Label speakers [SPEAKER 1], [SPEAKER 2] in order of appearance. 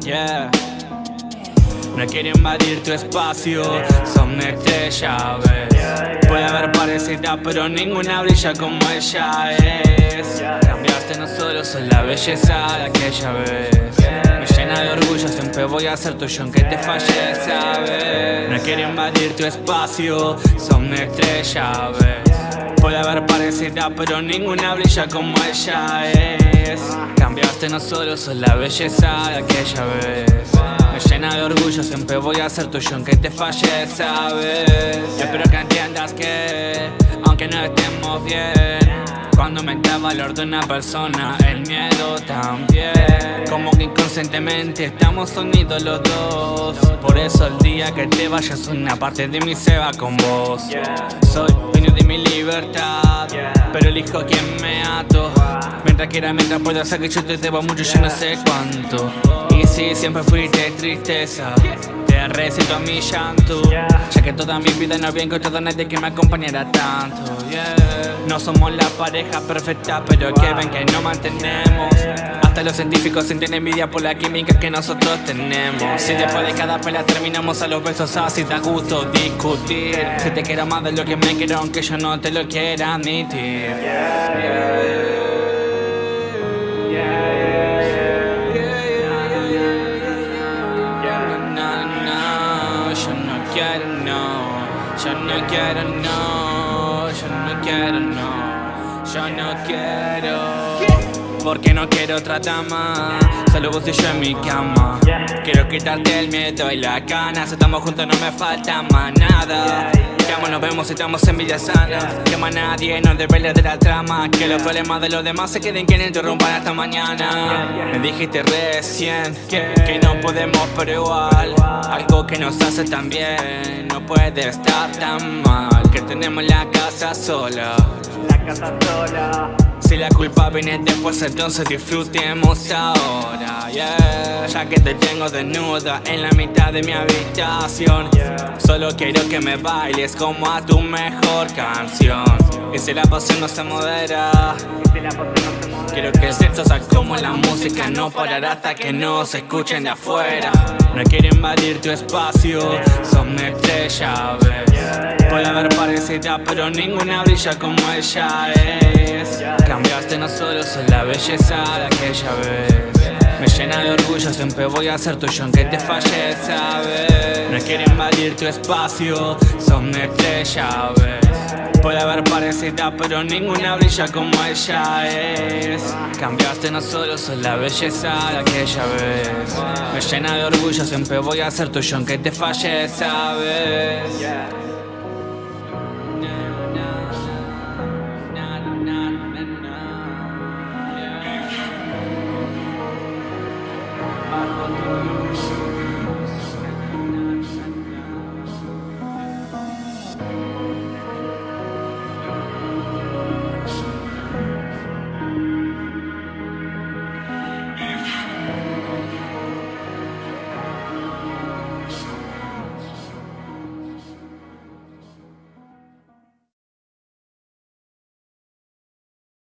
[SPEAKER 1] Yeah. No quiero invadir tu espacio, son estrella, ves. Puede haber parecida, pero ninguna brilla como ella es. Cambiaste no solo, sos la belleza de aquella vez Me llena de orgullo, siempre voy a ser tuyo aunque te falle, sabes No quiero invadir tu espacio, son estrella, ves Puede haber parecida, pero ninguna brilla como ella es. Cambiaste no solo, sos la belleza de aquella vez. Me llena de orgullo, siempre voy a ser tuyo aunque te falle, sabes espero que entiendas que, aunque no estemos bien Cuando me da valor de una persona, el miedo también. Como que inconscientemente estamos unidos los dos eso el día que te vayas una parte de mí se va con vos. Soy dueño de mi libertad Pero elijo a quien me ato. Mientras quiera, mientras pueda hacer que yo te debo mucho, yo no sé cuánto. Y si siempre fuiste tristeza Recito a mi llanto. Ya que toda mi vida no había encontrado a nadie que me acompañara tanto No somos la pareja perfecta, pero que ven que no mantenemos. Hasta los científicos sienten envidia por la química que nosotros tenemos. Si después de cada pelea terminamos a los besos así da gusto discutir. Si te quiero más de lo que me quiero aunque yo no te lo quiera admitir yo no quiero no, yo no quiero no, yo no quiero. Porque no quiero otra dama, solo vos y yo en mi cama. Quiero quitarte el miedo y la ganas, estamos juntos no me falta más nada Llamo, nos vemos estamos en vida sana. Llama a nadie, no desvele de la trama. Que los problemas de los demás se queden que no interrumpan hasta mañana. Me dijiste recién que no podemos pero igual. Algo que nos hace tan bien No puede estar tan mal. Que tenemos la casa sola.
[SPEAKER 2] La casa sola.
[SPEAKER 1] Si la culpa viene después, entonces disfrutemos ahora, yeah Ya que te tengo desnuda en la mitad de mi habitación. Solo quiero que me bailes como a tu mejor canción. Y si la pasión no se modera Quiero que el sexo sea como la música No parará hasta que no se escuchen de afuera. No quiero invadir tu espacio Son estrella, ves Puede haber parecida pero ninguna brilla como ella es. Cambiaste no solo, sos la belleza de aquella vez Me llena de orgullo, siempre voy a ser tuyo aunque te falle, sabes No quiero invadir tu espacio, son estrella, ves Puede haber parecida pero ninguna brilla como ella es. Cambiaste no solo, sos la belleza de aquella vez. Me llena de orgullo, siempre voy a ser tuyo aunque te falle, sabes